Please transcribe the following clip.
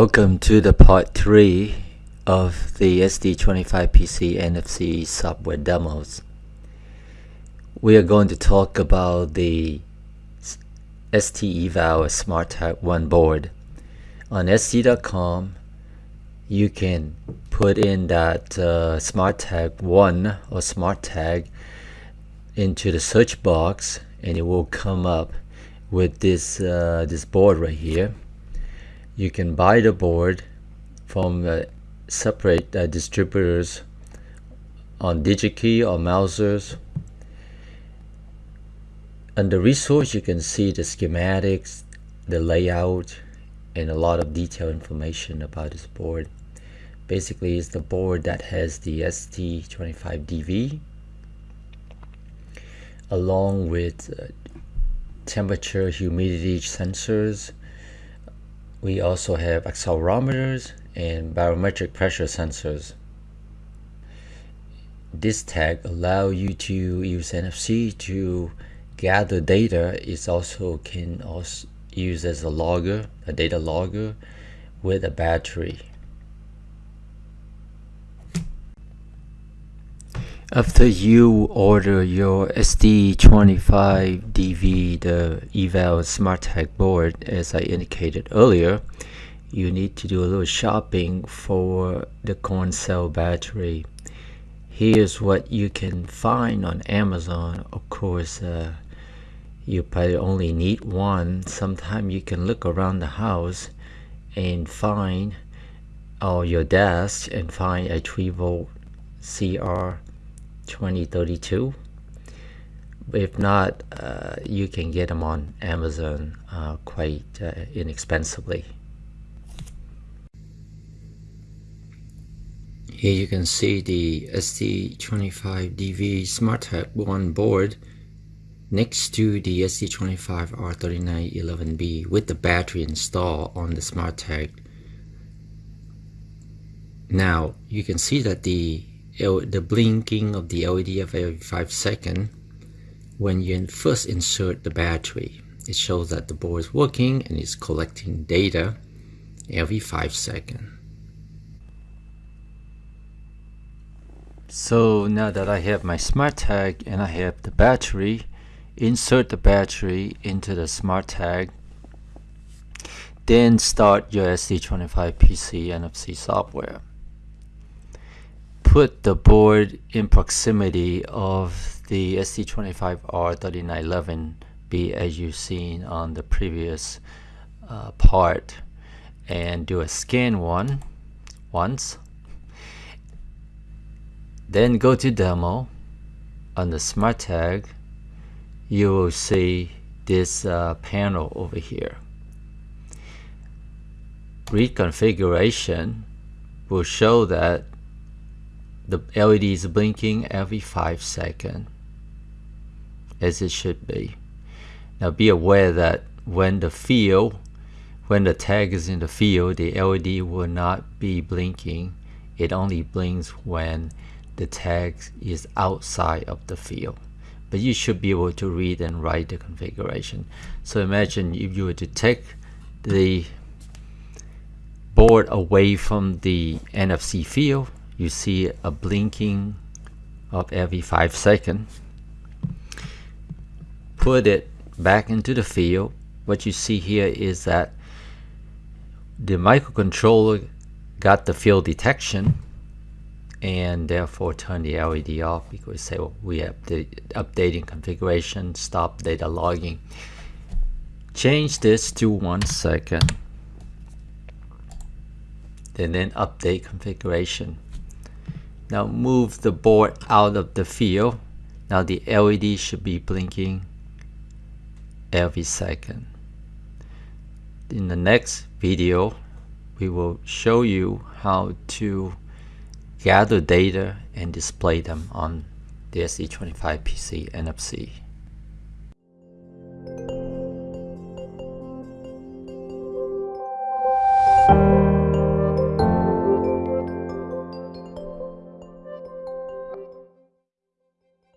Welcome to the part 3 of the ST25PC NFC software demos. We are going to talk about the ST Eval SmartTag 1 board. On ST.com you can put in that uh, SmartTag 1 or SmartTag into the search box and it will come up with this uh, this board right here you can buy the board from uh, separate uh, distributors on DigiKey or Mousers. Under resource you can see the schematics, the layout, and a lot of detailed information about this board. Basically it's the board that has the ST25DV along with uh, temperature humidity sensors we also have accelerometers and barometric pressure sensors. This tag allow you to use NFC to gather data. It also can also use as a logger, a data logger with a battery. After you order your ST25DV, the Eval SmartTag board, as I indicated earlier, you need to do a little shopping for the coin cell battery. Here's what you can find on Amazon. Of course, uh, you probably only need one. Sometimes you can look around the house and find or your desk and find a 3 volt CR 2032 if not uh, you can get them on Amazon uh, quite uh, inexpensively. Here you can see the ST25DV smart SmartTag 1 board next to the ST25R3911B with the battery installed on the SmartTag now you can see that the the blinking of the LED of every 5 seconds when you first insert the battery. It shows that the board is working and is collecting data every 5 seconds. So now that I have my smart tag and I have the battery, insert the battery into the smart tag, then start your ST25PC NFC software put the board in proximity of the ST25R3911B as you've seen on the previous uh, part and do a scan one once then go to demo. On the smart tag you will see this uh, panel over here. Reconfiguration will show that the LED is blinking every 5 seconds as it should be. Now be aware that when the field, when the tag is in the field, the LED will not be blinking. It only blinks when the tag is outside of the field. But you should be able to read and write the configuration. So imagine if you were to take the board away from the NFC field you see a blinking of every five seconds. Put it back into the field. What you see here is that the microcontroller got the field detection and therefore turn the LED off because say well, we have the updating configuration stop data logging. Change this to one second. And then update configuration now move the board out of the field. Now the LED should be blinking every second. In the next video, we will show you how to gather data and display them on the ST25PC NFC.